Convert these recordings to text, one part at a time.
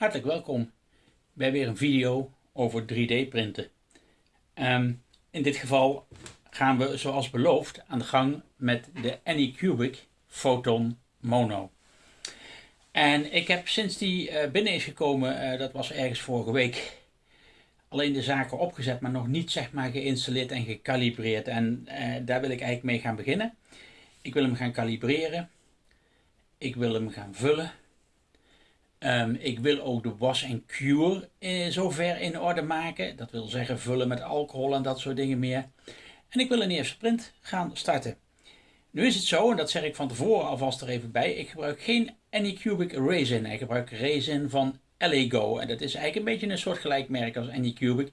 Hartelijk welkom bij weer een video over 3D printen. Ehm, in dit geval gaan we zoals beloofd aan de gang met de Anycubic Photon Mono. En ik heb sinds die uh, binnen is gekomen, uh, dat was ergens vorige week, alleen de zaken opgezet, maar nog niet zeg maar geïnstalleerd en gecalibreerd. En uh, daar wil ik eigenlijk mee gaan beginnen. Ik wil hem gaan kalibreren. Ik wil hem gaan vullen. Um, ik wil ook de was en cure in zover in orde maken. Dat wil zeggen vullen met alcohol en dat soort dingen meer. En ik wil een eerste print gaan starten. Nu is het zo, en dat zeg ik van tevoren alvast er even bij, ik gebruik geen Anycubic Resin. Ik gebruik resin van LEGO. En dat is eigenlijk een beetje een soort gelijkmerk als Anycubic.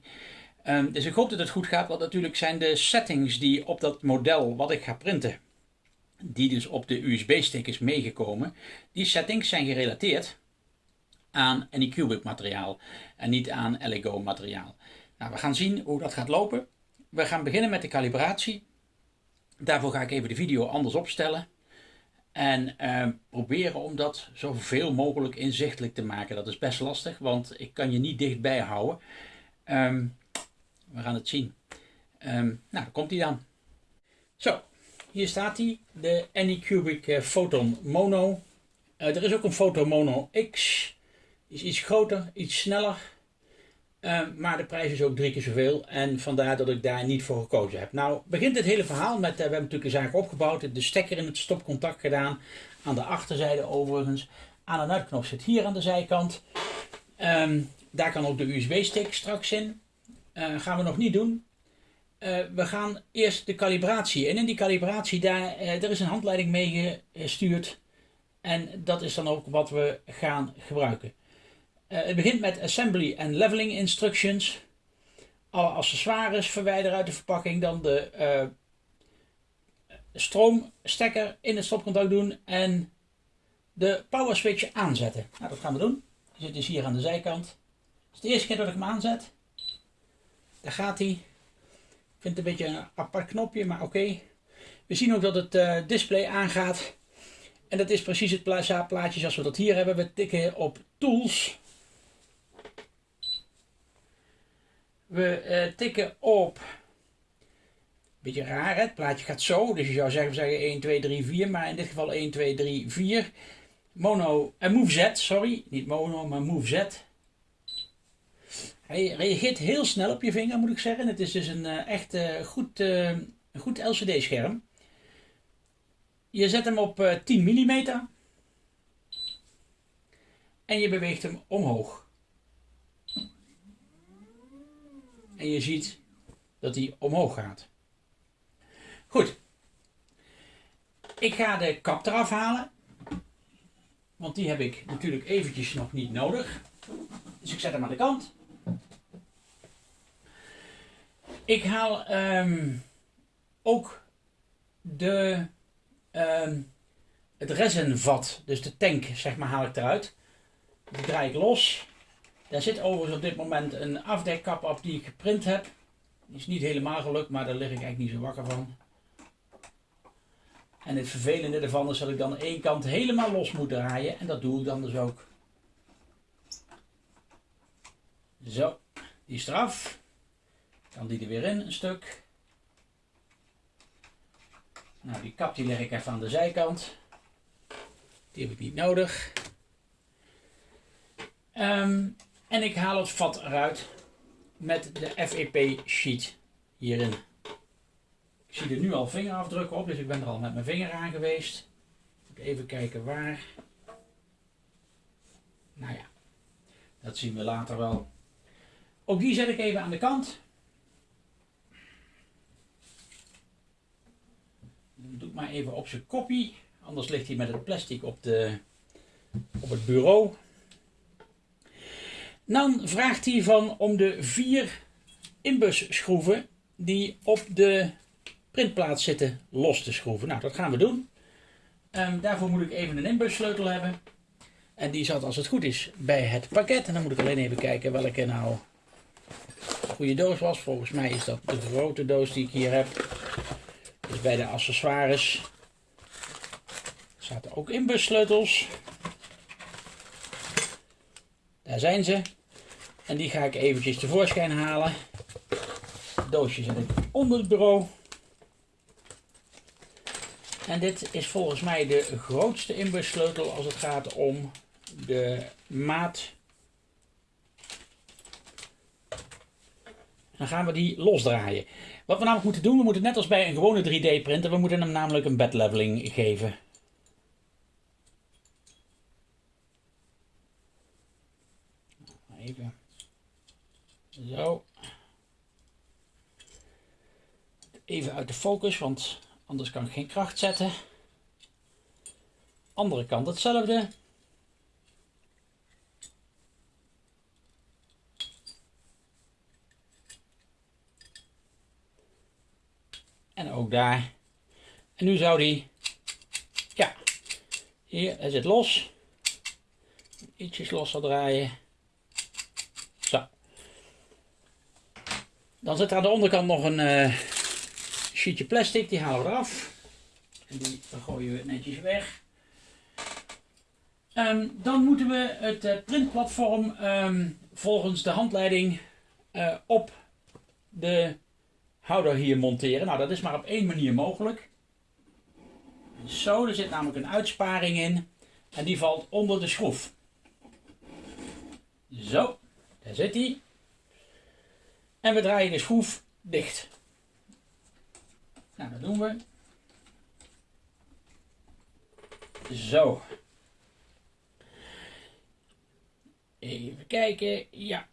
Um, dus ik hoop dat het goed gaat, want natuurlijk zijn de settings die op dat model wat ik ga printen, die dus op de USB-stick is meegekomen, die settings zijn gerelateerd aan Anycubic materiaal en niet aan LEGO materiaal. Nou, we gaan zien hoe dat gaat lopen. We gaan beginnen met de calibratie. Daarvoor ga ik even de video anders opstellen. En eh, proberen om dat zoveel mogelijk inzichtelijk te maken. Dat is best lastig, want ik kan je niet dichtbij houden. Um, we gaan het zien. Um, nou, komt hij dan. Zo, hier staat hij. De Anycubic uh, Photon Mono. Uh, er is ook een Photon Mono X is iets groter, iets sneller. Uh, maar de prijs is ook drie keer zoveel. En vandaar dat ik daar niet voor gekozen heb. Nou begint het hele verhaal met, uh, we hebben natuurlijk een zaak opgebouwd. De stekker in het stopcontact gedaan. Aan de achterzijde overigens. Aan- en uitknop zit hier aan de zijkant. Um, daar kan ook de USB-stick straks in. Uh, gaan we nog niet doen. we gaan eerst de calibratie. En in die calibratie, daar, er is een handleiding mee gestuurd. En dat is dan ook wat we gaan gebruiken. Uh, het begint met assembly en leveling instructions. Alle accessoires verwijderen uit de verpakking. Dan de uh, stroomstekker in het stopcontact doen. En de power switch aanzetten. Nou, dat gaan we doen. Die zit dus hier aan de zijkant. Het is de eerste keer dat ik hem aanzet. Daar gaat hij. Ik vind het een beetje een apart knopje, maar oké. We zien ook dat het uh, display aangaat. En dat is precies het plaatje zoals we dat hier hebben. We tikken op Tools. We uh, tikken op, beetje raar hè, het plaatje gaat zo, dus je zou zeggen, zeggen 1, 2, 3, 4, maar in dit geval 1, 2, 3, 4. Mono, en uh, Move Z, sorry, niet mono, maar Move Z. Hij reageert heel snel op je vinger, moet ik zeggen. Het is dus een uh, echt goed, goed LCD scherm. Je zet hem op uh, 10 mm. En je beweegt hem omhoog. En je ziet dat hij omhoog gaat. Goed. Ik ga de kap eraf halen. Want die heb ik natuurlijk eventjes nog niet nodig. Dus ik zet hem aan de kant. Ik haal um, ook de, um, het resinvat, dus de tank, zeg maar, haal ik eruit. Die draai ik los. Daar zit overigens op dit moment een afdekkap op die ik geprint heb. Die is niet helemaal gelukt, maar daar lig ik eigenlijk niet zo wakker van. En het vervelende ervan is dat ik dan één kant helemaal los moet draaien. En dat doe ik dan dus ook. Zo, die is eraf. Dan die er weer in, een stuk. Nou, die kap die leg ik even aan de zijkant. Die heb ik niet nodig. Um, en ik haal het vat eruit met de FEP sheet hierin. Ik zie er nu al vingerafdrukken op, dus ik ben er al met mijn vinger aan geweest. Even kijken waar. Nou ja, dat zien we later wel. Ook die zet ik even aan de kant. Doe ik maar even op zijn kopie, anders ligt hij met het plastic op, de, op het bureau. Dan vraagt hij van om de vier inbusschroeven die op de printplaat zitten los te schroeven. Nou, dat gaan we doen. Um, daarvoor moet ik even een inbussleutel hebben. En die zat als het goed is bij het pakket. En dan moet ik alleen even kijken welke nou een goede doos was. Volgens mij is dat de grote doos die ik hier heb. Dus bij de accessoires zaten ook inbussleutels. Daar zijn ze. En die ga ik eventjes tevoorschijn halen. Het doosje zet ik onder het bureau. En dit is volgens mij de grootste inbussleutel als het gaat om de maat. Dan gaan we die losdraaien. Wat we namelijk moeten doen, we moeten net als bij een gewone 3D printer, we moeten hem namelijk een bed leveling geven. Even. Zo. Even uit de focus, want anders kan ik geen kracht zetten. Andere kant hetzelfde. En ook daar. En nu zou die, ja, hier, hij zit los. Ietsjes losser draaien. Zo. Dan zit er aan de onderkant nog een uh, sheetje plastic, die halen we eraf. En die gooien we netjes weg. Um, dan moeten we het uh, printplatform um, volgens de handleiding uh, op de houder hier monteren. Nou, dat is maar op één manier mogelijk. Zo, er zit namelijk een uitsparing in. En die valt onder de schroef. Zo, daar zit hij. En we draaien de schroef dicht. Nou, dat doen we. Zo. Even kijken. Ja.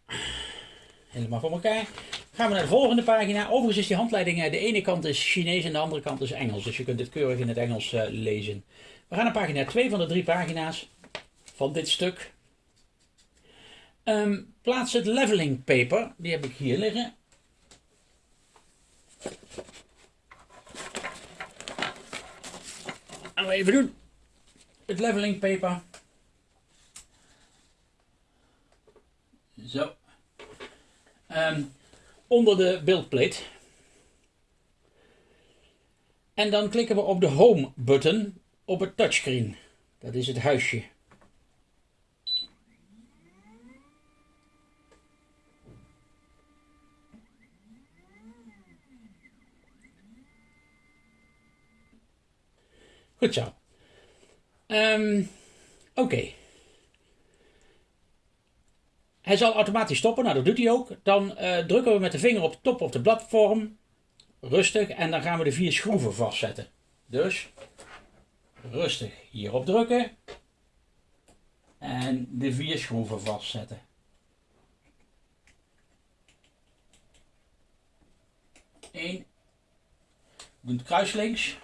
Helemaal voor elkaar. Gaan we naar de volgende pagina. Overigens is die handleiding, eh, de ene kant is Chinees en de andere kant is Engels. Dus je kunt dit keurig in het Engels uh, lezen. We gaan naar pagina 2 van de drie pagina's van dit stuk. Um, plaats het leveling paper. Die heb ik hier liggen. Gaan we even doen. Het leveling paper. Zo. Um, onder de beeldplate. En dan klikken we op de Home button op het touchscreen. Dat is het huisje. Goed zo. Um, Oké. Hij zal automatisch stoppen, nou dat doet hij ook. Dan uh, drukken we met de vinger op de top op de platform. Rustig. En dan gaan we de vier schroeven vastzetten. Dus rustig hierop drukken. En de vier schroeven vastzetten. Eén. Doe het kruislinks.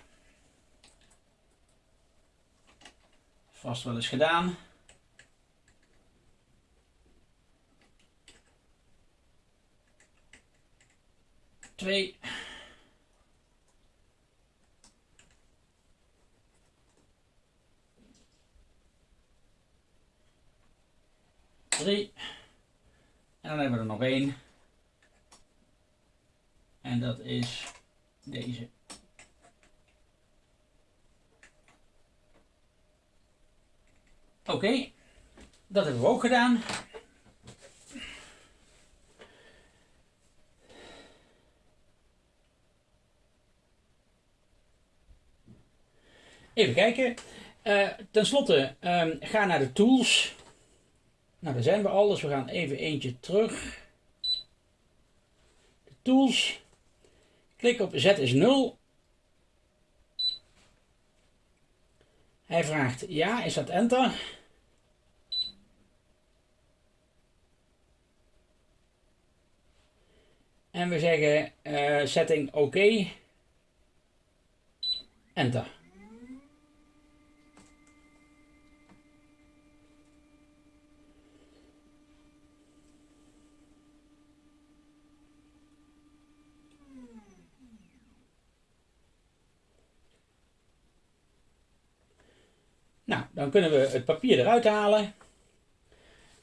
Vast wel eens gedaan. 2. Drie. En dan hebben we er nog één. En dat is deze. Oké, dat hebben we ook gedaan. Even kijken. Uh, ten slotte, um, ga naar de tools. Nou, daar zijn we al, dus we gaan even eentje terug. De tools. Klik op Z is 0. Hij vraagt ja, is dat enter? En we zeggen uh, setting oké. Enter. Nou, dan kunnen we het papier eruit halen.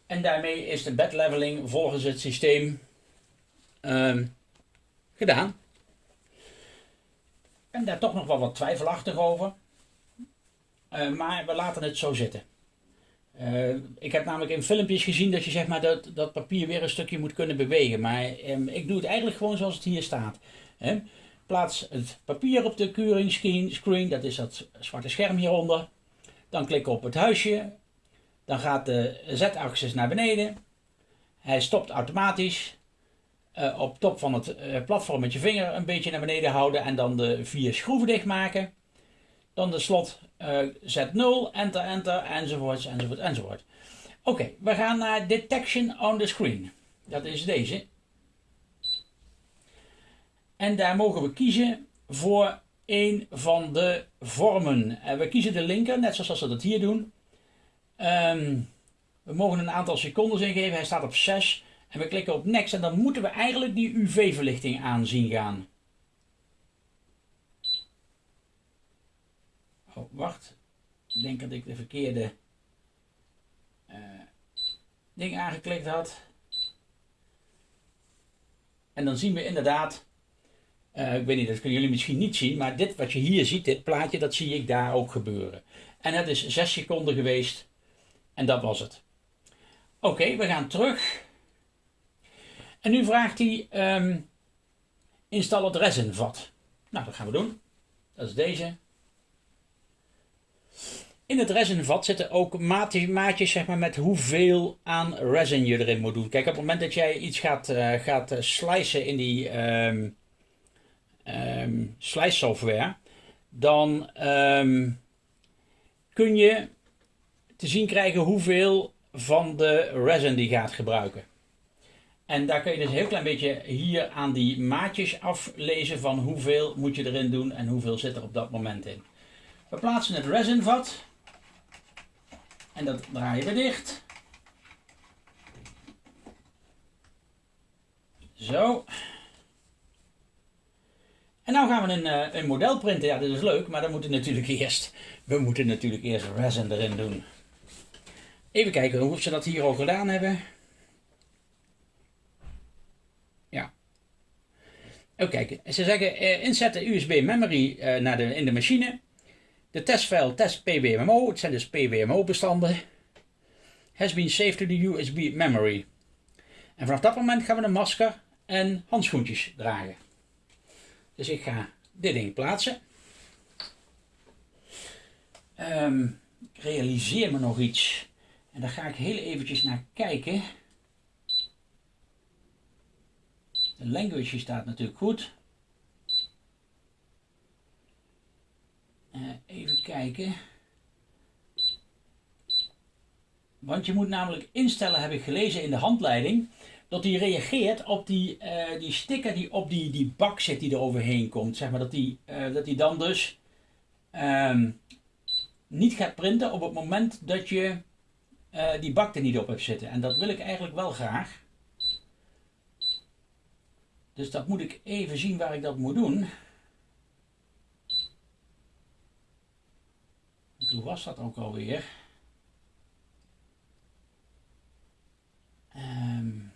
En daarmee is de bedleveling volgens het systeem um, gedaan. En daar toch nog wel wat twijfelachtig over. Uh, maar we laten het zo zitten. Eh, ik heb namelijk in filmpjes gezien dat je zeg maar, dat, dat papier weer een stukje moet kunnen bewegen. Maar ehm, ik doe het eigenlijk gewoon zoals het hier staat. Plaats het papier op de curing screen, dat is dat zwarte scherm hieronder. Dan klik op het huisje. Dan gaat de z-axis naar beneden. Hij stopt automatisch. Uh, op top van het uh, platform met je vinger een beetje naar beneden houden en dan de vier schroeven dicht maken. Dan de slot uh, Z0, enter, enter, enzovoort, enzovoort, enzovoort. Oké, we gaan naar Detection on the Screen. Dat is deze. En daar mogen we kiezen voor een van de vormen. En we kiezen de linker, net zoals we dat hier doen. Um, we mogen een aantal seconden ingeven. Hij staat op 6. En we klikken op next en dan moeten we eigenlijk die UV-verlichting aanzien gaan. Oh, wacht. Ik denk dat ik de verkeerde uh, ding aangeklikt had. En dan zien we inderdaad, uh, ik weet niet, dat kunnen jullie misschien niet zien, maar dit wat je hier ziet, dit plaatje, dat zie ik daar ook gebeuren. En het is 6 seconden geweest en dat was het. Oké, we gaan terug. En nu vraagt hij, um, instal het resinvat. Nou, dat gaan we doen. Dat is deze. In het resinvat zitten ook maatjes zeg maar, met hoeveel aan resin je erin moet doen. Kijk, op het moment dat jij iets gaat, uh, gaat uh, slicen in die um, um, slice software, dan um, kun je te zien krijgen hoeveel van de resin die gaat gebruiken. En daar kun je dus een heel klein beetje hier aan die maatjes aflezen van hoeveel moet je erin doen en hoeveel zit er op dat moment in. We plaatsen het resinvat. En dat draaien we dicht. Zo. En nu gaan we een, eh, een model printen. Ja, dat is leuk, maar dan moeten natuurlijk eerst, we moeten natuurlijk eerst resin erin doen. Even kijken hoe ze dat hier al gedaan hebben. Ja. Even kijken. Ze zeggen eh, inzetten USB memory eh, naar de, in de machine. De testfile test pwmo, het zijn dus pwmo bestanden. Has been saved to the USB memory. En vanaf dat moment gaan we een masker en handschoentjes dragen. Dus ik ga dit ding plaatsen. Um, ik realiseer me nog iets. En daar ga ik heel eventjes naar kijken. De language staat natuurlijk goed. Uh, even kijken. Want je moet namelijk instellen, heb ik gelezen in de handleiding, dat die reageert op die, uh, die sticker die op die, die bak zit die er overheen komt. Zeg maar dat die, uh, dat die dan dus um, niet gaat printen op het moment dat je uh, die bak er niet op hebt zitten. En dat wil ik eigenlijk wel graag. Dus dat moet ik even zien waar ik dat moet doen. Hoe was dat ook alweer? Um,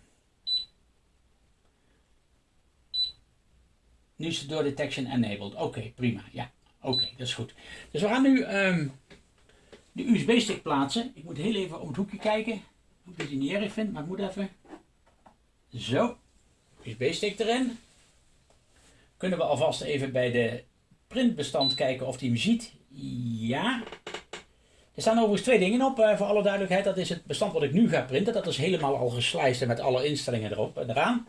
het door detection enabled. Oké, prima. Ja, oké, dat is goed. Dus we gaan nu um, de USB-stick plaatsen. Ik moet heel even om het hoekje kijken. Ik het niet erg vind, maar ik moet even. Zo, USB-stick erin. Kunnen we alvast even bij de printbestand kijken of die hem ziet. Ja. Er staan overigens twee dingen op, uh, voor alle duidelijkheid. Dat is het bestand wat ik nu ga printen. Dat is helemaal al geslijst met alle instellingen erop en eraan.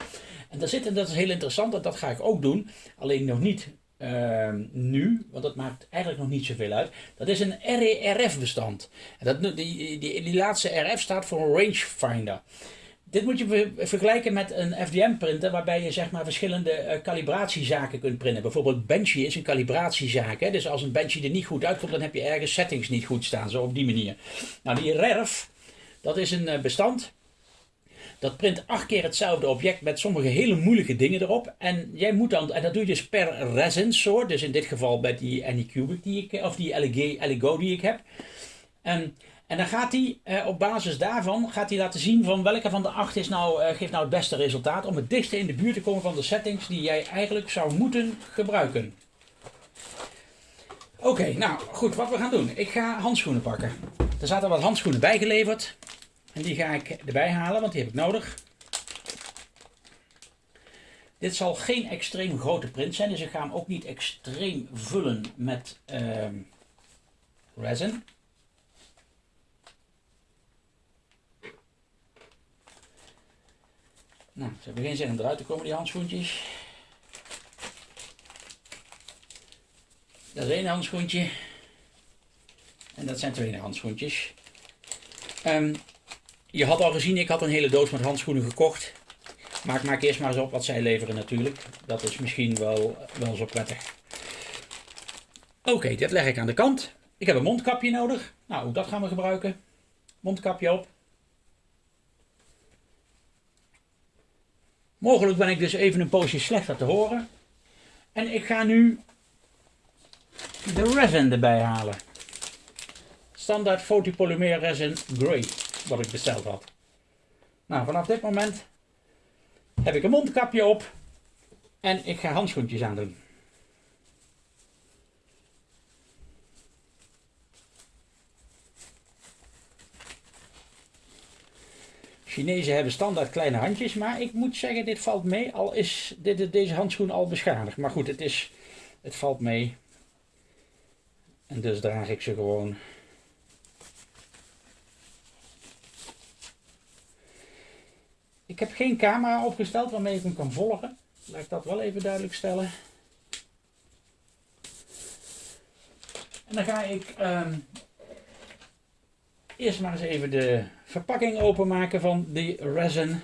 En daar dat is heel interessant, en dat ga ik ook doen. Alleen nog niet uh, nu, want dat maakt eigenlijk nog niet zoveel uit. Dat is een RERF bestand. En dat, die, die, laatste RF staat voor een rangefinder. Dit moet je vergelijken met een FDM printer waarbij je zeg maar verschillende calibratiezaken kunt printen. Bijvoorbeeld Benchy is een calibratiezaak. Hè? Dus als een Benchy er niet goed uitkomt, dan heb je ergens settings niet goed staan. Zo op die manier. Nou, die RERF, dat is een uh, bestand dat print acht keer hetzelfde object met sommige hele moeilijke dingen erop. En jij moet dan, en dat doe je dus per resin soort. Dus in dit geval bij die Anycubic die ik, of die LEGO die ik heb. En, en dan gaat hij eh, op basis daarvan gaat hij laten zien van welke van de acht is nou, eh, geeft nou het beste resultaat. Om het dichtste in de buurt te komen van de settings die jij eigenlijk zou moeten gebruiken. Oké, nou goed, wat we gaan doen. Ik ga handschoenen pakken. Er zaten wat handschoenen bijgeleverd. En die ga ik erbij halen, want die heb ik nodig. Dit zal geen extreem grote print zijn, dus ik ga hem ook niet extreem vullen met uh, resin. Nou, ze hebben geen zin om eruit te komen, die handschoentjes. Dat is één handschoentje. En dat zijn twee handschoentjes. Um, je had al gezien, ik had een hele doos met handschoenen gekocht. Maar ik maak eerst maar eens op wat zij leveren natuurlijk. Dat is misschien wel, wel zo prettig. Oké, dit leg ik aan de kant. Ik heb een mondkapje nodig. Nou, dat gaan we gebruiken. Mondkapje op. Mogelijk ben ik dus even een poosje slechter te horen. En ik ga nu de resin erbij halen. Standaard fotopolymer resin grey, wat ik besteld had. Nou, vanaf dit moment heb ik een mondkapje op en ik ga handschoentjes aandoen. Chinezen hebben standaard kleine handjes, maar ik moet zeggen, dit valt mee. Al is dit, deze handschoen al beschadigd. Maar goed, het, is, het valt mee. En dus draag ik ze gewoon. Ik heb geen camera opgesteld waarmee ik hem kan volgen. Laat ik dat wel even duidelijk stellen. En dan ga ik um, eerst maar eens even de verpakking openmaken van die resin.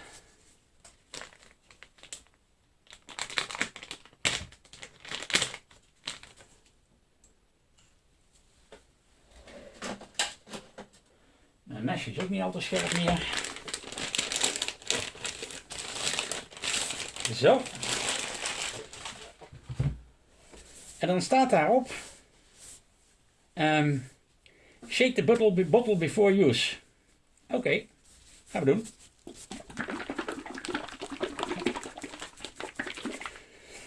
Mijn mesje is ook niet al te scherp meer. Zo. En dan staat daarop. Um, shake the bottle, bottle before use. Oké, gaan we doen.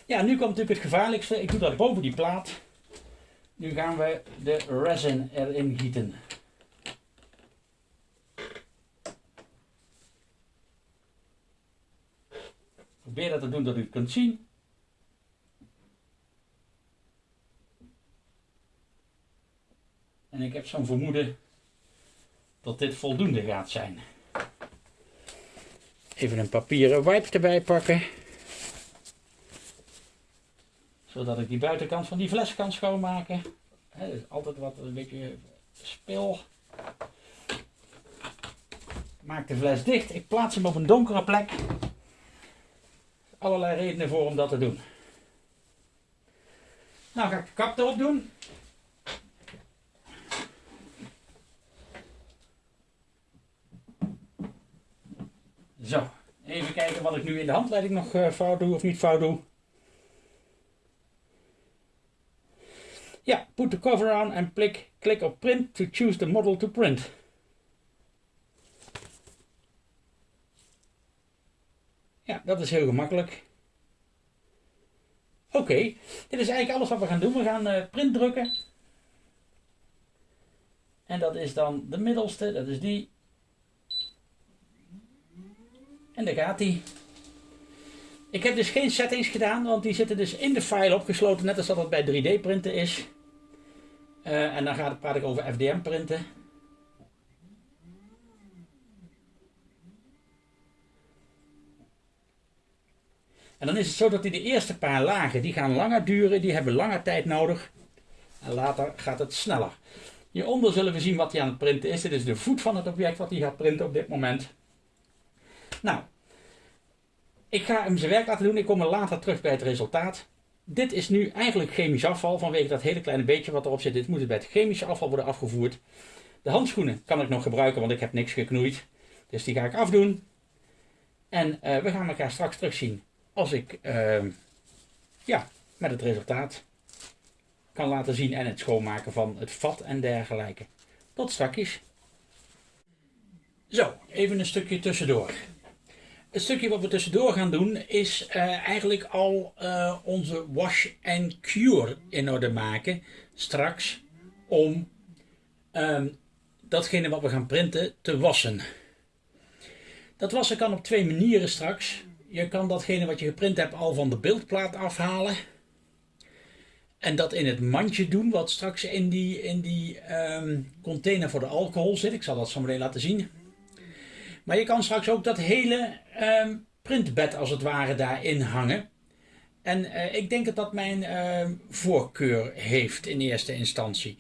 Ja, nu komt natuurlijk het gevaarlijkste. Ik doe dat boven die plaat. Nu gaan we de resin erin gieten. Probeer dat te doen dat u het kunt zien. En ik heb zo'n vermoeden dat dit voldoende gaat zijn. Even een papieren wipe erbij pakken. Zodat ik die buitenkant van die fles kan schoonmaken. He, is altijd wat een beetje spil. Maak de fles dicht. Ik plaats hem op een donkere plek. Allerlei redenen voor om dat te doen. Nou ga ik de kap erop doen. Zo, even kijken wat ik nu in de handleiding nog uh, fout doe of niet fout doe. Ja, put the cover on and click, click op print to choose the model to print. Ja, dat is heel gemakkelijk. Oké, dit is eigenlijk alles wat we gaan doen. We gaan uh, print drukken. En dat is dan de middelste, dat is die. En daar gaat hij. Ik heb dus geen settings gedaan, want die zitten dus in de file opgesloten, net als dat het bij 3D printen is. Uh, en dan gaat, praat ik over FDM printen. En dan is het zo dat die de eerste paar lagen, die gaan langer duren, die hebben langer tijd nodig. En later gaat het sneller. Hieronder zullen we zien wat hij aan het printen is. Dit is de voet van het object wat hij gaat printen op dit moment. Nou, ik ga hem zijn werk laten doen. Ik kom er later terug bij het resultaat. Dit is nu eigenlijk chemisch afval vanwege dat hele kleine beetje wat erop zit. Dit moet bij het chemische afval worden afgevoerd. De handschoenen kan ik nog gebruiken, want ik heb niks geknoeid. Dus die ga ik afdoen. En uh, we gaan elkaar straks terugzien als ik uh, ja, met het resultaat kan laten zien en het schoonmaken van het vat en dergelijke. Tot straks. Zo, even een stukje tussendoor. Het stukje wat we tussendoor gaan doen is uh, eigenlijk al uh, onze wash and cure in orde maken straks om um, datgene wat we gaan printen te wassen. Dat wassen kan op twee manieren straks. Je kan datgene wat je geprint hebt al van de beeldplaat afhalen. En dat in het mandje doen wat straks in die, in die ehm, container voor de alcohol zit. Ik zal dat zo meteen laten zien. Maar je kan straks ook dat hele ehm, printbed als het ware daarin hangen. En uh, ik denk dat dat mijn uh, voorkeur heeft in eerste instantie.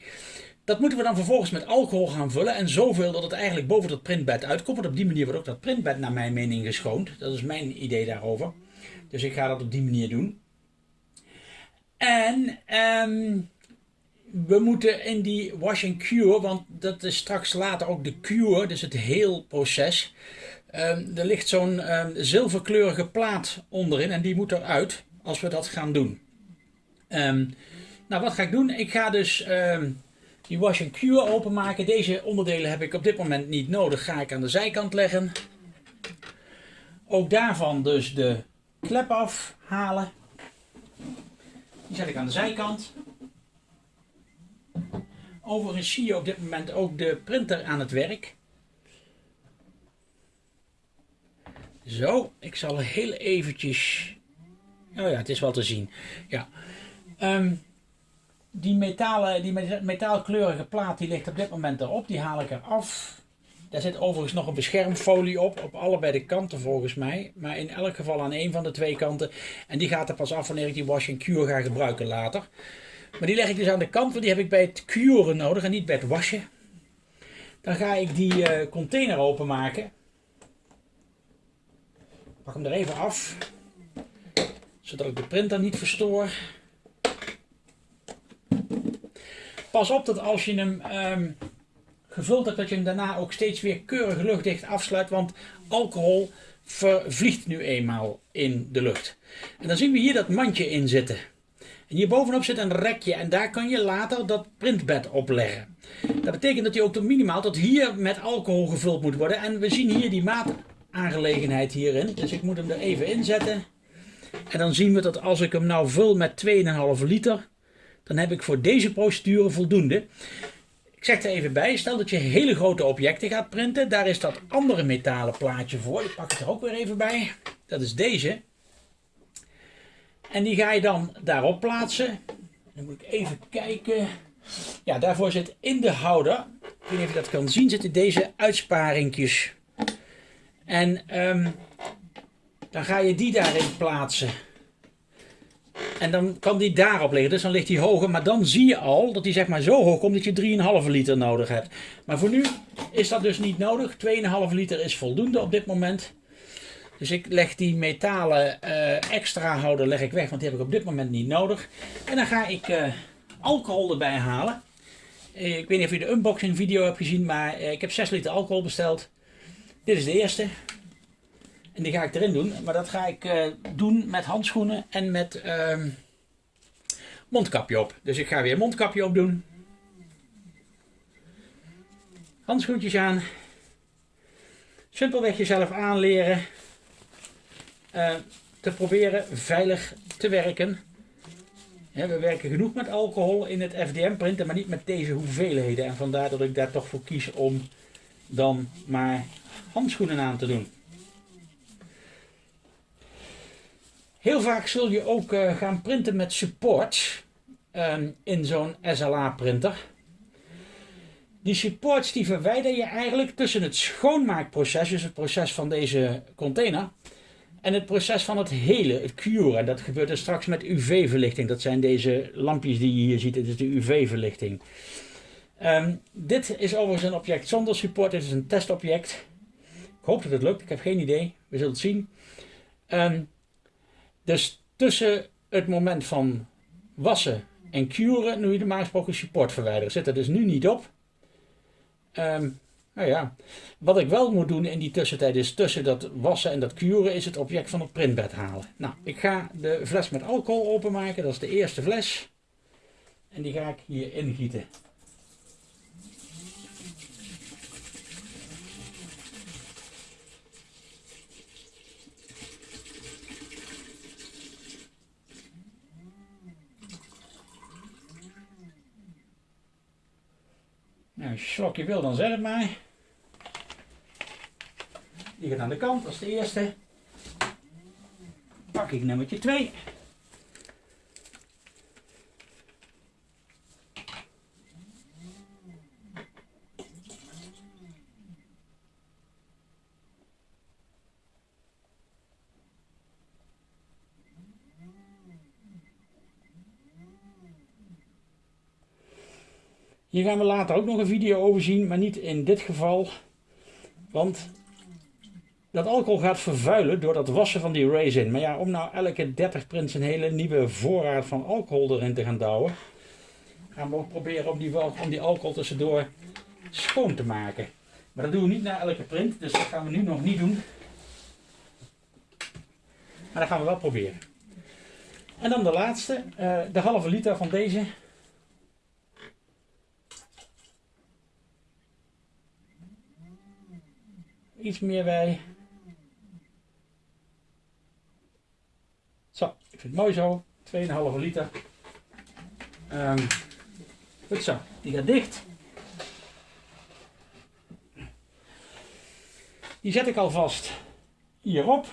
Dat moeten we dan vervolgens met alcohol gaan vullen. En zoveel dat het eigenlijk boven dat printbed uitkomt. Op die manier wordt ook dat printbed naar mijn mening geschoond. Dat is mijn idee daarover. Dus ik ga dat op die manier doen. En um, we moeten in die wash and cure, want dat is straks later ook de cure, dus het heel proces. Um, er ligt zo'n um, zilverkleurige plaat onderin en die moet eruit als we dat gaan doen. Nou, wat ga ik doen? Ik ga dus die wash and cure openmaken. Deze onderdelen heb ik op dit moment niet nodig. Ga ik aan de zijkant leggen. Ook daarvan dus de klep afhalen. Die zet ik aan de zijkant. Overigens zie je op dit moment ook de printer aan het werk. Zo, ik zal heel eventjes... Oh ja, het is wel te zien. Ja. Um, die, metalen, die metaalkleurige plaat die ligt op dit moment erop. Die haal ik eraf. Daar zit overigens nog een beschermfolie op, op allebei de kanten volgens mij. Maar in elk geval aan een van de twee kanten. En die gaat er pas af wanneer ik die wash and cure ga gebruiken later. Maar die leg ik dus aan de kant, want die heb ik bij het curen nodig en niet bij het wassen. Dan ga ik die uh, container openmaken. Pak hem er even af. Zodat ik de printer niet verstoor. Pas op dat als je hem um, gevuld hebt, dat je hem daarna ook steeds weer keurig luchtdicht afsluit. Want alcohol vervliegt nu eenmaal in de lucht. En dan zien we hier dat mandje in zitten. En hier bovenop zit een rekje en daar kan je later dat printbed op leggen. Dat betekent dat hij ook tot minimaal tot hier met alcohol gevuld moet worden. En we zien hier die maataangelegenheid hierin. Dus ik moet hem er even inzetten. En dan zien we dat als ik hem nou vul met 2,5 liter, dan heb ik voor deze procedure voldoende. Ik zeg er even bij, stel dat je hele grote objecten gaat printen. Daar is dat andere metalen plaatje voor. Ik pak het er ook weer even bij. Dat is deze. En die ga je dan daarop plaatsen. Dan moet ik even kijken. Ja, daarvoor zit in de houder, ik weet niet of je dat kan zien, zitten deze uitsparingjes. En um, dan ga je die daarin plaatsen. En dan kan die daarop liggen, dus dan ligt die hoger. Maar dan zie je al dat die zeg maar zo hoog komt dat je 3,5 liter nodig hebt. Maar voor nu is dat dus niet nodig. 2,5 liter is voldoende op dit moment. Dus ik leg die metalen uh, extra houder leg ik weg, want die heb ik op dit moment niet nodig. En dan ga ik uh, alcohol erbij halen. Uh, ik weet niet of je de unboxing video hebt gezien, maar ik heb 6 liter alcohol besteld. Dit is de eerste. En die ga ik erin doen. Maar dat ga ik doen met handschoenen en met ehm, mondkapje op. Dus ik ga weer mondkapje op doen. Handschoentjes aan. Simpelweg jezelf aanleren uh, te proberen veilig te werken. we werken genoeg met alcohol in het FDM printen, maar niet met deze hoeveelheden. En vandaar dat ik daar toch voor kies om dan maar handschoenen aan te doen. Heel vaak zul je ook uh, gaan printen met supports um, in zo'n SLA printer. Die supports die verwijder je eigenlijk tussen het schoonmaakproces, dus het proces van deze container, en het proces van het hele, het curen, dat gebeurt er straks met UV-verlichting. Dat zijn deze lampjes die je hier ziet, dit is de UV-verlichting. Um, dit is overigens een object zonder support, dit is een testobject. Ik hoop dat het lukt, ik heb geen idee, we zullen het zien. Um, dus tussen het moment van wassen en curen, nu je normaal gesproken support verwijderen, zit er dus nu niet op. Um, nou ja, wat ik wel moet doen in die tussentijd is tussen dat wassen en dat kuren is het object van het printbed halen. Nou, ik ga de fles met alcohol openmaken, dat is de eerste fles. En die ga ik hier ingieten. Nou, als je slokje wil, dan zeg het maar. Die gaat aan de kant als de eerste. Pak ik nummertje 2. Hier gaan we later ook nog een video over zien, maar niet in dit geval. Want dat alcohol gaat vervuilen door dat wassen van die resin. Maar ja, om nou elke 30 prints een hele nieuwe voorraad van alcohol erin te gaan douwen, gaan we ook proberen om die, om die alcohol tussendoor schoon te maken. Maar dat doen we niet na elke print, dus dat gaan we nu nog niet doen. Maar dat gaan we wel proberen. En dan de laatste, uh, de halve liter van deze. Iets meer bij. Zo, ik vind het mooi zo. 2,5 liter. Um, goed zo, die gaat dicht. Die zet ik alvast hierop.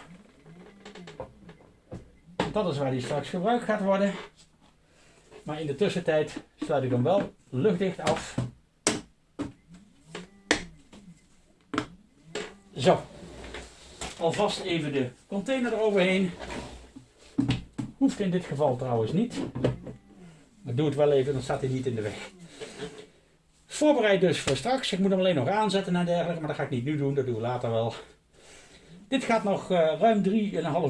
Dat is waar die straks gebruikt gaat worden. Maar in de tussentijd sluit ik hem wel luchtdicht af. Zo. Alvast even de container eroverheen. Hoeft in dit geval trouwens niet. Maar doe het wel even, dan staat hij niet in de weg. Voorbereid dus voor straks. Ik moet hem alleen nog aanzetten en dergelijke, maar dat ga ik niet nu doen, dat doen we later wel. Dit gaat nog uh, ruim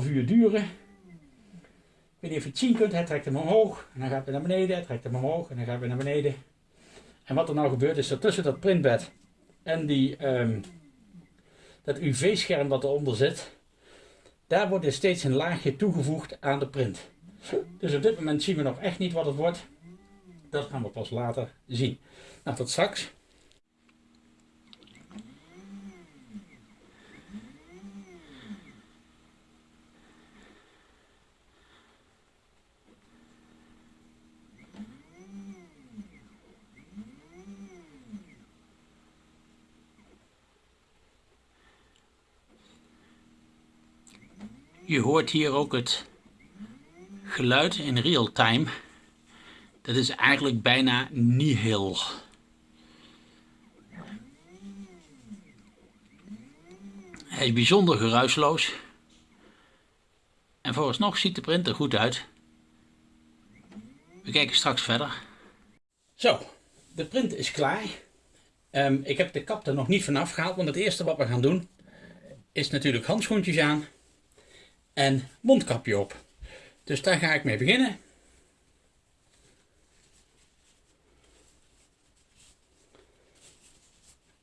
3,5 uur duren. Ik weet niet of je het zien kunt, hij trekt hem omhoog. En dan gaat hij naar beneden, hij trekt hem omhoog en dan gaat hij naar beneden. En wat er nou gebeurt is dat tussen dat printbed en die, um, dat UV-scherm dat eronder zit, daar wordt er steeds een laagje toegevoegd aan de print. Dus op dit moment zien we nog echt niet wat het wordt. Dat gaan we pas later zien. Nou, tot straks. Je hoort hier ook het geluid in real time. Dat is eigenlijk bijna nihil. Hij is bijzonder geruisloos. En vooralsnog ziet de printer goed uit. We kijken straks verder. Zo, de print is klaar. Um, ik heb de kap er nog niet vanaf gehaald, want het eerste wat we gaan doen is natuurlijk handschoentjes aan en mondkapje op. Dus daar ga ik mee beginnen.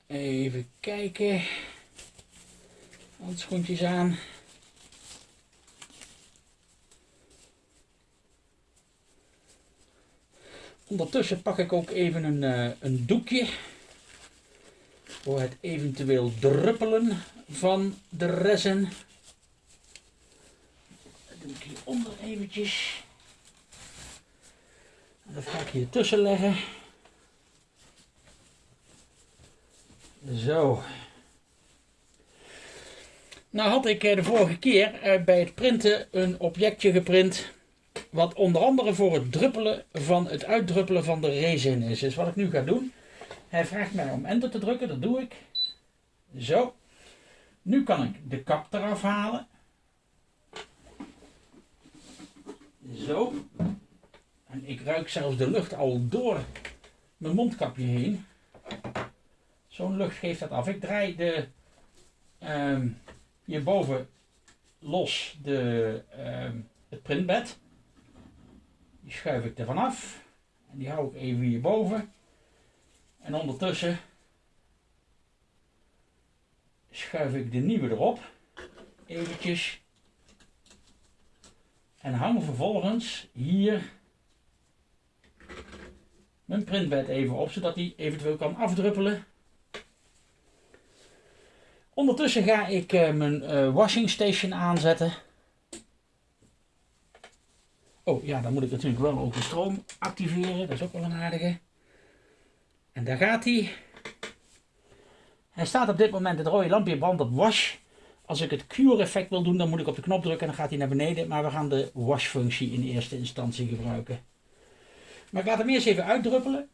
Even kijken. Handschoentjes aan. Ondertussen pak ik ook even een, uh, een doekje voor het eventueel druppelen van de resin doe ik hieronder eventjes. En dat ga ik hier tussen leggen. Zo. Nou had ik eh, de vorige keer eh, bij het printen een objectje geprint. Wat onder andere voor het druppelen van het uitdruppelen van de resin is. Dus wat ik nu ga doen. Hij vraagt mij om enter te drukken. Dat doe ik. Zo. Nu kan ik de kap eraf halen. Zo. En ik ruik zelfs de lucht al door mijn mondkapje heen. Zo'n lucht geeft dat af. Ik draai de um, hierboven los de, um, het printbed. Die schuif ik er vanaf. En die hou ik even hierboven. En ondertussen schuif ik de nieuwe erop. Eventjes en hang vervolgens hier mijn printbed even op, zodat die eventueel kan afdruppelen. Ondertussen ga ik uh, mijn uh, washing station aanzetten. Oh ja, dan moet ik natuurlijk wel ook de stroom activeren. Dat is ook wel een aardige. En daar gaat hij. Hij staat op dit moment, het rode lampje brandt op wash. Als ik het cure effect wil doen, dan moet ik op de knop drukken en dan gaat hij naar beneden. Maar we gaan de wash functie in eerste instantie gebruiken. Maar ik laat hem eerst even uitdruppelen.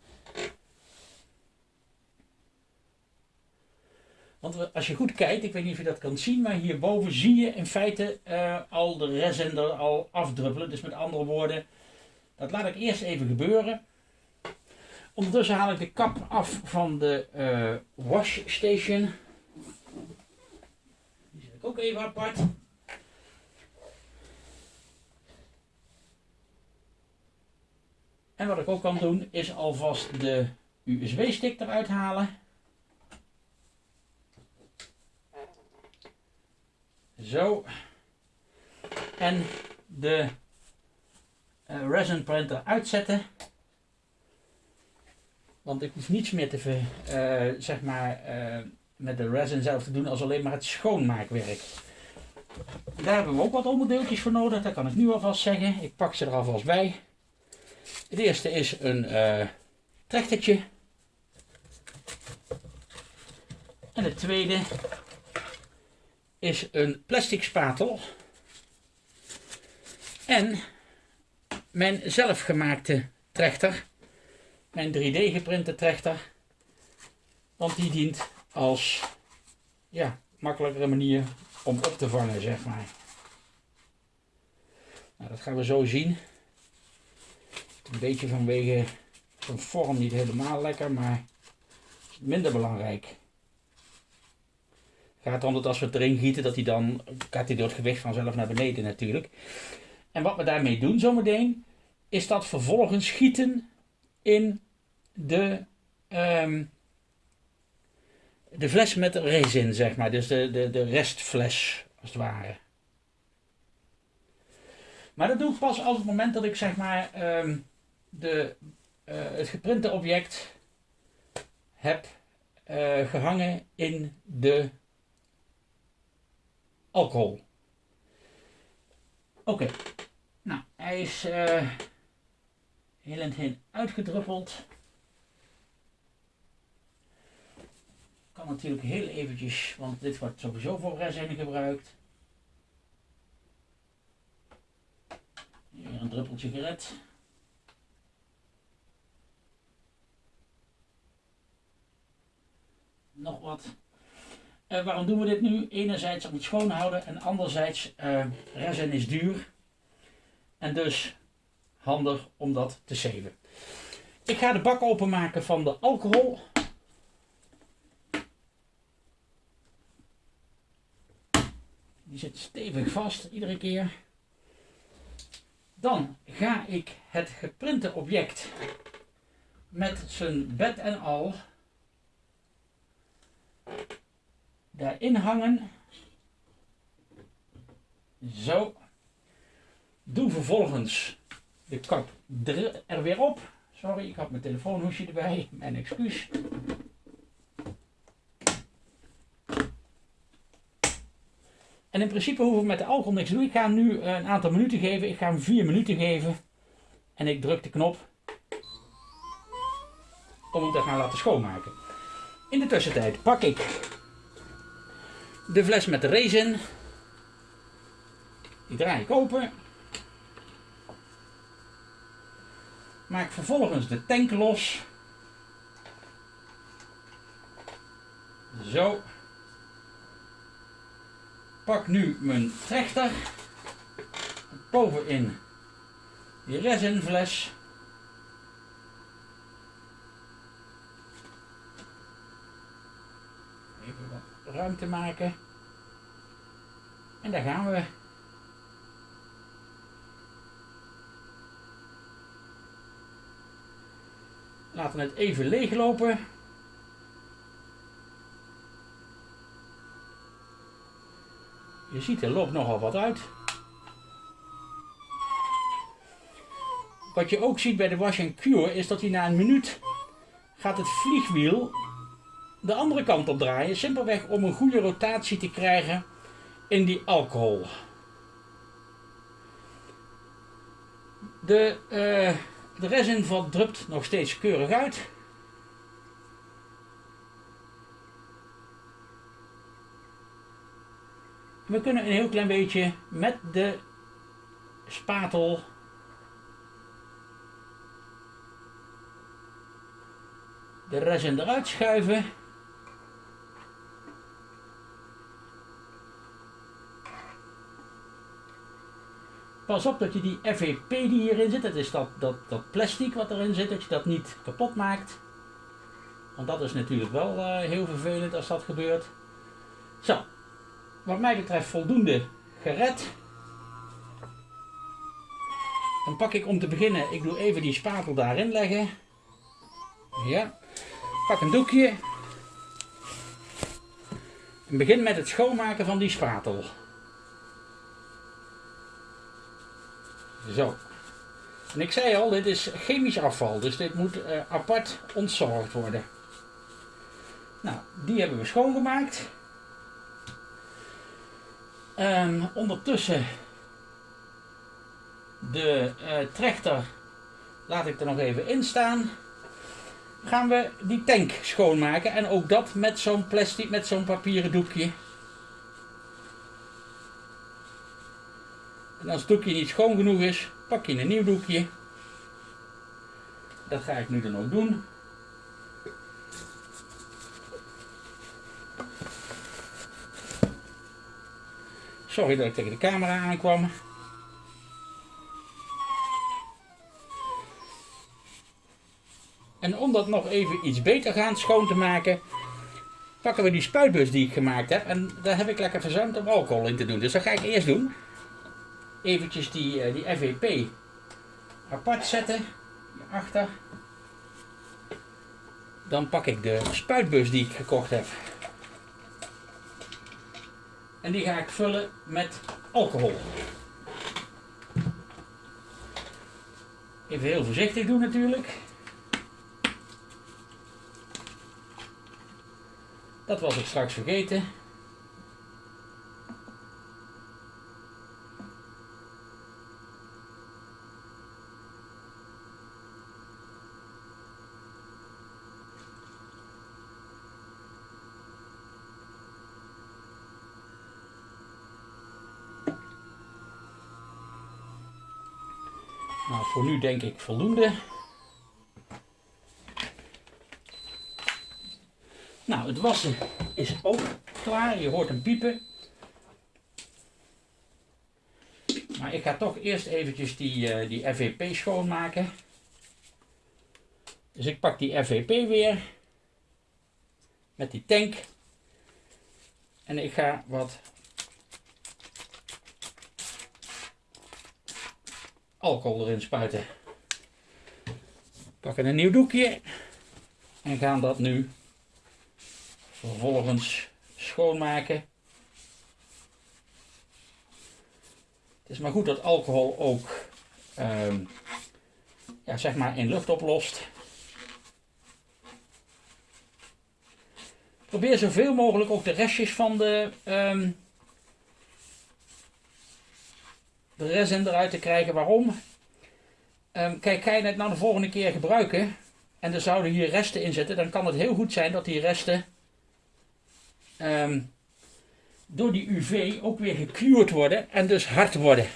Want als je goed kijkt, ik weet niet of je dat kan zien, maar hierboven zie je in feite uh, al de resin er al afdruppelen. Dus met andere woorden, dat laat ik eerst even gebeuren. Ondertussen haal ik de kap af van de uh, wash station. Ook even apart. En wat ik ook kan doen is alvast de USB-stick eruit halen. Zo. En de uh, resin printer uitzetten. Want ik hoef niets meer te ver, uh, zeg maar, uh, met de resin zelf te doen als alleen maar het schoonmaakwerk. Daar hebben we ook wat onderdeeltjes voor nodig, dat kan ik nu alvast zeggen. Ik pak ze er alvast bij. Het eerste is een uh, trechtertje. En het tweede is een plastic spatel. En mijn zelfgemaakte trechter. Mijn 3D geprinte trechter. Want die dient als ja, makkelijkere manier om op te vangen, zeg maar. Nou, dat gaan we zo zien. Een beetje vanwege zijn vorm niet helemaal lekker, maar minder belangrijk gaat erom dat als we het erin gieten, dat hij dan gaat hij door het gewicht vanzelf naar beneden natuurlijk. En wat we daarmee doen zometeen, is dat vervolgens gieten in de, um, de fles met resin, zeg maar. Dus de, de, de restfles, als het ware. Maar dat doe ik pas op het moment dat ik zeg maar um, de, uh, het geprinte object heb uh, gehangen in de alcohol. Oké, nou hij is uh, heel en heen uitgedruppeld. Natuurlijk heel eventjes, want dit wordt sowieso voor resin gebruikt. Hier een druppeltje gered. Nog wat. Uh, waarom doen we dit nu? Enerzijds om het schoon houden en anderzijds uh, resin is duur. En dus handig om dat te zeven. Ik ga de bak openmaken van de alcohol. Die zit stevig vast iedere keer. Dan ga ik het geprinte object met zijn bed en al daarin hangen. Zo. Doe vervolgens de kap er weer op. Sorry, ik had mijn telefoonhoesje erbij. Mijn excuus. En in principe hoeven we met de alcohol niks te doen. Ik ga hem nu een aantal minuten geven. Ik ga hem vier minuten geven. En ik druk de knop om hem te gaan laten schoonmaken. In de tussentijd pak ik de fles met de resin. Die draai ik open. Maak vervolgens de tank los. Zo. Pak nu mijn trechter. Bovenin die resinfles. ruimte maken. En daar gaan we. Laten we het even leeglopen. Je ziet er loopt nogal wat uit. Wat je ook ziet bij de wash and cure is dat hij na een minuut gaat het vliegwiel de andere kant op draaien. Simpelweg om een goede rotatie te krijgen in die alcohol. De, uh, de resin drupt nog steeds keurig uit. We kunnen een heel klein beetje met de spatel de resin eruit schuiven. Pas op dat je die FEP die hierin zit, dat is dat, dat, dat plastic wat erin zit, dat je dat niet kapot maakt. Want dat is natuurlijk wel uh, heel vervelend als dat gebeurt. Zo, wat mij betreft voldoende gered. Dan pak ik om te beginnen, ik doe even die spatel daarin leggen. Ja, pak een doekje. En begin met het schoonmaken van die spatel. Zo. En ik zei al, dit is chemisch afval, dus dit moet uh, apart ontzorgd worden. Nou, die hebben we schoongemaakt. Ondertussen de uh, trechter laat ik er nog even in staan. Gaan we die tank schoonmaken en ook dat met zo'n plastic, met zo'n papieren doekje. En als het doekje niet schoon genoeg is, pak je een nieuw doekje. Dat ga ik nu dan ook doen. Sorry dat ik tegen de camera aankwam. En om dat nog even iets beter gaan schoon te maken, pakken we die spuitbus die ik gemaakt heb. En daar heb ik lekker verzuimd om alcohol in te doen. Dus dat ga ik eerst doen. Eventjes die, eh, die FVP apart zetten. Hierachter. Dan pak ik de spuitbus die ik gekocht heb. En die ga ik vullen met alcohol. Even heel voorzichtig doen natuurlijk. Dat was ik straks vergeten. Nou, voor denk ik voldoende. Nou, het wassen is ook klaar. Je hoort hem piepen. Maar ik ga toch eerst eventjes die, uh, die FVP schoonmaken. Dus ik pak die FVP weer. Met die tank. En ik ga wat alcohol erin spuiten. Pakken een nieuw doekje en gaan dat nu vervolgens schoonmaken. Het is maar goed dat alcohol ook um, ja, zeg maar in lucht oplost. Probeer zoveel mogelijk ook de restjes van de um, de resin eruit te krijgen. Waarom? Um, kijk, ga je het nou de volgende keer gebruiken en er zouden hier resten in zitten, dan kan het heel goed zijn dat die resten um, door die UV ook weer gekuurd worden en dus hard worden.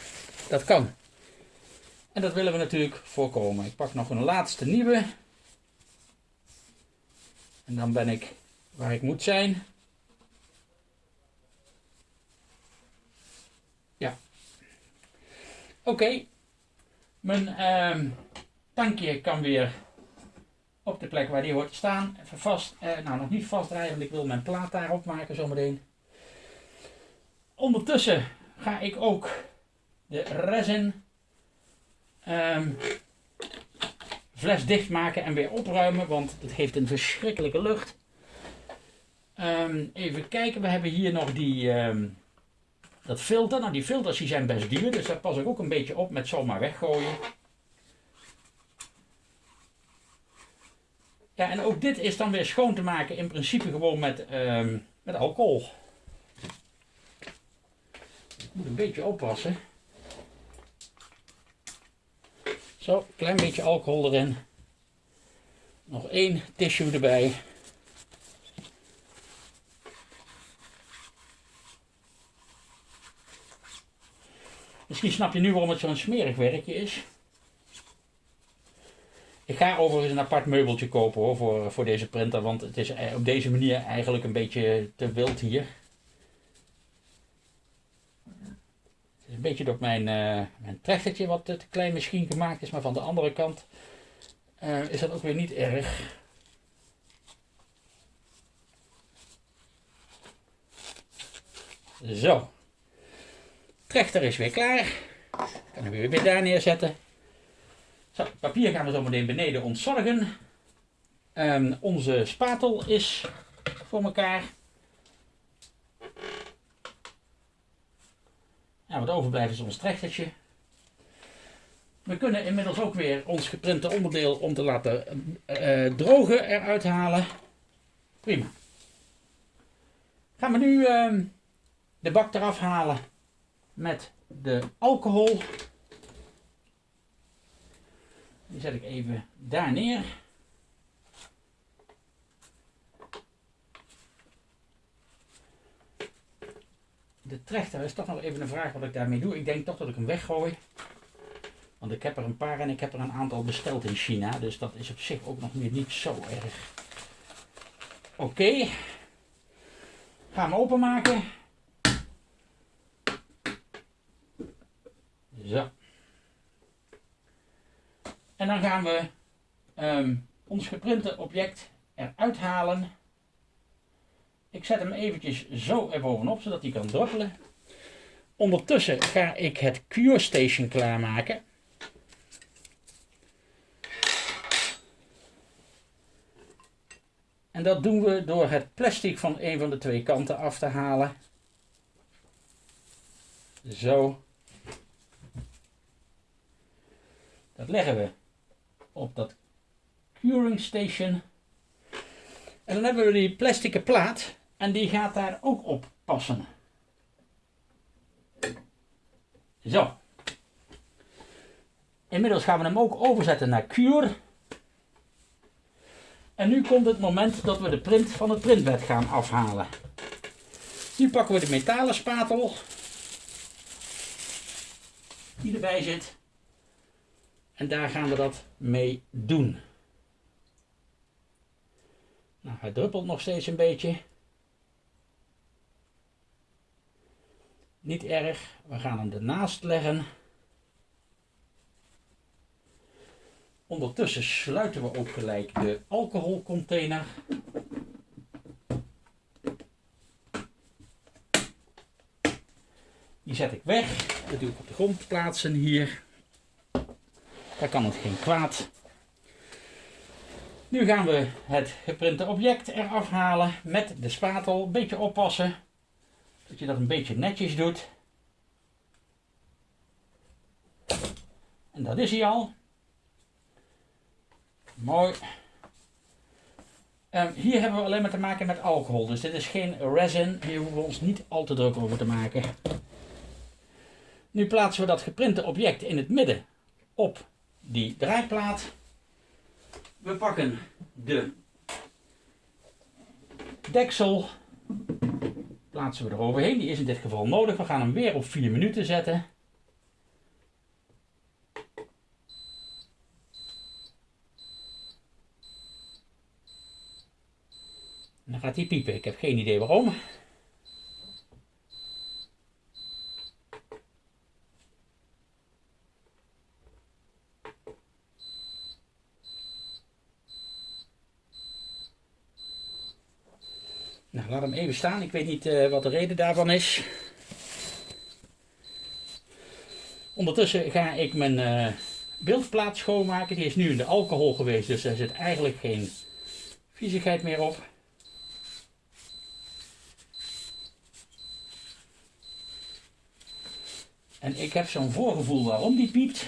Dat kan. En dat willen we natuurlijk voorkomen. Ik pak nog een laatste nieuwe. En dan ben ik waar ik moet zijn. Oké, mijn uh, tankje kan weer op de plek waar die hoort te staan. Even vast, eh, nou nog niet vastdraaien, want ik wil mijn plaat daarop maken zometeen. Ondertussen ga ik ook de resin um, fles dicht maken en weer opruimen, want het heeft een verschrikkelijke lucht. Um, even kijken, we hebben hier nog die... dat filter, nou die filters die zijn best duur, dus daar pas ik ook een beetje op met zomaar weggooien. Ja, en ook dit is dan weer schoon te maken in principe gewoon met, um, met alcohol. Ik moet een beetje oppassen. Zo, klein beetje alcohol erin. Nog één tissue erbij. Misschien snap je nu waarom het zo'n smerig werkje is. Ik ga overigens een apart meubeltje kopen hoor, voor, voor deze printer, want het is op deze manier eigenlijk een beetje te wild hier. Het is een beetje door mijn, uh, mijn trechtertje wat te klein misschien gemaakt is, maar van de andere kant uh, is dat ook weer niet erg. Zo. Trechter is weer klaar. Kan hem weer daar neerzetten. Zo, papier gaan we zo meteen beneden ontzorgen. Um, onze spatel is voor elkaar. Wat overblijft is ons trechtertje. We kunnen inmiddels ook weer ons geprinte onderdeel om te laten uh, drogen eruit halen. Prima. Gaan we nu uh, de bak eraf halen met de alcohol. Die zet ik even daar neer. De trechter is toch nog even een vraag wat ik daarmee doe. Ik denk toch dat ik hem weggooi. Want ik heb er een paar en ik heb er een aantal besteld in China. Dus dat is op zich ook nog niet zo erg. Oké. Okay. Ga hem openmaken. Zo. En dan gaan we um, ons geprinte object eruit halen. Ik zet hem eventjes zo erbovenop, zodat hij kan druppelen. Ondertussen ga ik het Cure Station klaarmaken. En dat doen we door het plastic van een van de twee kanten af te halen. Zo. Dat leggen we op dat curing station. En dan hebben we die plastic plaat en die gaat daar ook op passen. Zo. Inmiddels gaan we hem ook overzetten naar Cure. En nu komt het moment dat we de print van het printbed gaan afhalen. Nu pakken we de metalen spatel die erbij zit. En daar gaan we dat mee doen. Nou, hij druppelt nog steeds een beetje. Niet erg, we gaan hem ernaast leggen. Ondertussen sluiten we ook gelijk de alcoholcontainer. Die zet ik weg. Dat doe ik op de grond plaatsen hier. Daar kan het geen kwaad. Nu gaan we het geprinte object eraf halen met de spatel. Een beetje oppassen dat je dat een beetje netjes doet. En dat is hij al. Mooi. Um, hier hebben we alleen maar te maken met alcohol. Dus dit is geen resin. Hier hoeven we ons niet al te druk over te maken. Nu plaatsen we dat geprinte object in het midden op die draaiplaat. We pakken de deksel. Plaatsen we eroverheen. Die is in dit geval nodig. We gaan hem weer op 4 minuten zetten. En dan gaat hij piepen. Ik heb geen idee waarom. Nou, laat hem even staan. Ik weet niet uh, wat de reden daarvan is. Ondertussen ga ik mijn uh, beeldplaat schoonmaken. Die is nu in de alcohol geweest, dus er zit eigenlijk geen viezigheid meer op. En ik heb zo'n voorgevoel waarom die piept.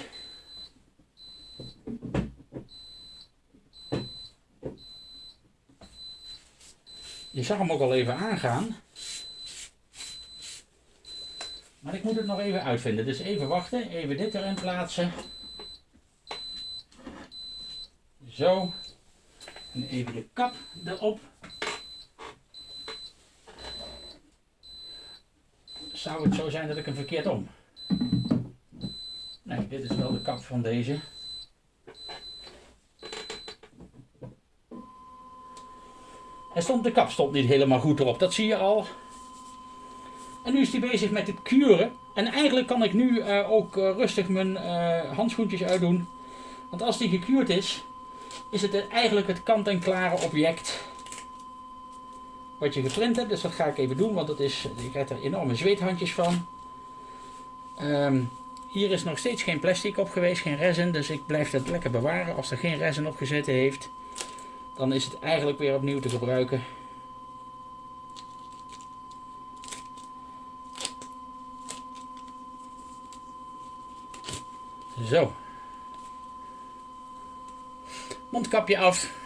Je zag hem ook al even aangaan. Maar ik moet het nog even uitvinden. Dus even wachten. Even dit erin plaatsen. Zo. En even de kap erop. Zou het zo zijn dat ik hem verkeerd om? dit is wel de kap van deze. Stond, de kap stond niet helemaal goed erop, dat zie je al. En nu is hij bezig met het kuren. En eigenlijk kan ik nu uh, ook uh, rustig mijn uh, handschoentjes uitdoen. Want als die gekuurd is, is het eigenlijk het kant-en-klare object wat je geprint hebt. Dus dat ga ik even doen, want dat is, je krijgt er enorme zweethandjes van. Um, hier is nog steeds geen plastic op geweest, geen resin, dus ik blijf dat lekker bewaren. Als er geen resin op gezeten heeft, dan is het eigenlijk weer opnieuw te gebruiken. Zo. Mondkapje af.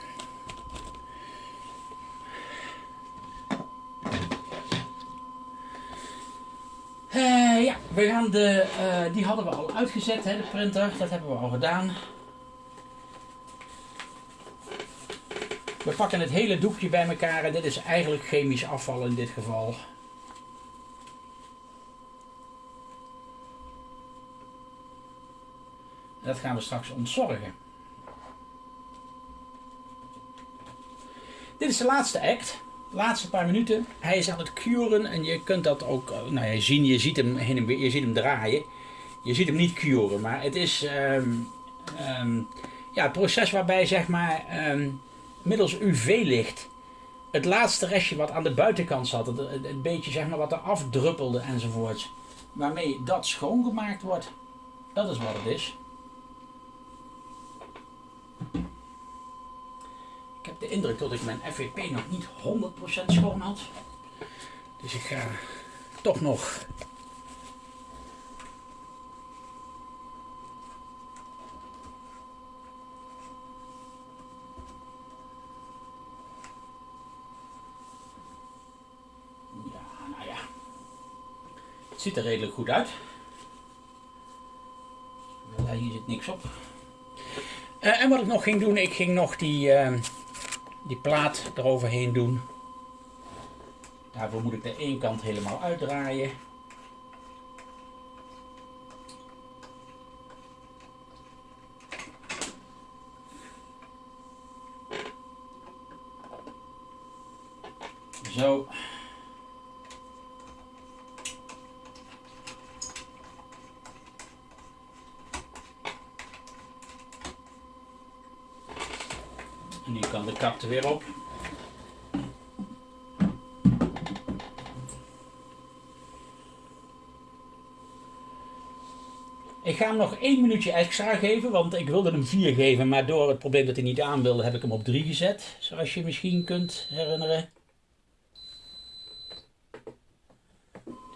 Uh, ja, we gaan de, uh, die hadden we al uitgezet, hè, de printer. Dat hebben we al gedaan. We pakken het hele doekje bij elkaar en dit is eigenlijk chemisch afval in dit geval. Dat gaan we straks ontzorgen. Dit is de laatste act. Laatste paar minuten. Hij is aan het curen en je kunt dat ook eh, nou ja, zien. Je ziet hem weer, je ziet hem draaien. Je ziet hem niet curen, maar het is um, um, ja, het proces waarbij zeg maar um, middels UV-licht het laatste restje wat aan de buitenkant zat, het, beetje zeg maar wat er afdruppelde enzovoort, waarmee dat schoongemaakt wordt. Dat is wat het is. Ik heb de indruk dat ik mijn FVP nog niet 100% schoon had. Dus ik ga toch nog Ja, nou ja. Het ziet er redelijk goed uit. Hier zit niks op. Uh, en wat ik nog ging doen, ik ging nog die, uh, die plaat eroverheen doen. Daarvoor moet ik de één kant helemaal uitdraaien. Zo. Kan de kap er weer op. Ik ga hem nog één minuutje extra geven, want ik wilde hem 4 geven, maar door het probleem dat hij niet aan wilde, heb ik hem op 3 gezet. Zoals je misschien kunt herinneren.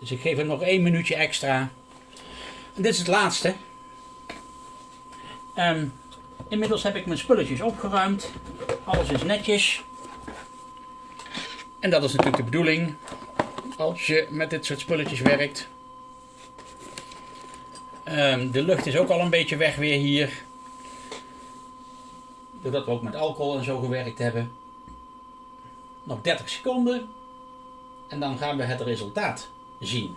Dus ik geef hem nog één minuutje extra. Dit is het laatste. Um, inmiddels heb ik mijn spulletjes opgeruimd. Alles is netjes. En dat is natuurlijk de bedoeling als je met dit soort spulletjes werkt. Um, de lucht is ook al een beetje weg weer hier. Doordat we ook met alcohol en zo gewerkt hebben. Nog 30 seconden. En dan gaan we het resultaat zien.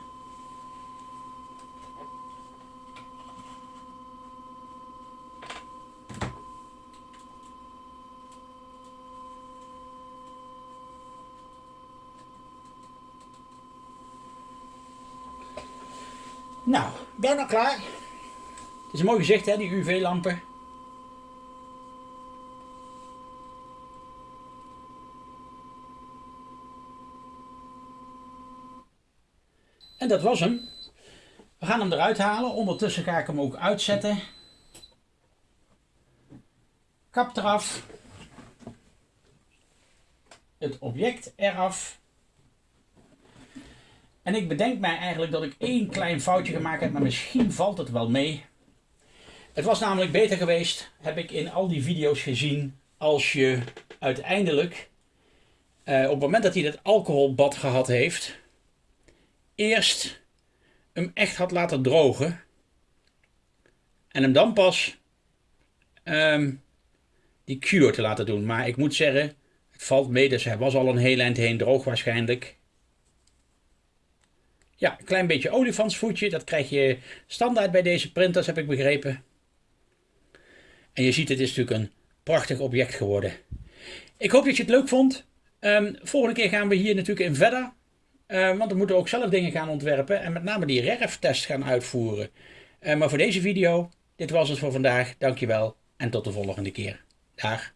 Nou, bijna klaar. Het is een mooi gezicht hè, die UV-lampen. En dat was hem. We gaan hem eruit halen. Ondertussen ga ik hem ook uitzetten. Kap eraf. Het object eraf. En ik bedenk mij eigenlijk dat ik één klein foutje gemaakt heb, maar misschien valt het wel mee. Het was namelijk beter geweest, heb ik in al die video's gezien, als je uiteindelijk, eh, op het moment dat hij dat alcoholbad gehad heeft, eerst hem echt had laten drogen. En hem dan pas um, die cure te laten doen. Maar ik moet zeggen, het valt mee, dus hij was al een heel eind heen droog waarschijnlijk. Ja, een klein beetje olifantsvoetje. Dat krijg je standaard bij deze printers, heb ik begrepen. En je ziet, het is natuurlijk een prachtig object geworden. Ik hoop dat je het leuk vond. Um, volgende keer gaan we hier natuurlijk in verder. Uh, want we moeten ook zelf dingen gaan ontwerpen. En met name die REF-test gaan uitvoeren. Uh, maar voor deze video, dit was het voor vandaag. Dankjewel en tot de volgende keer. Dag.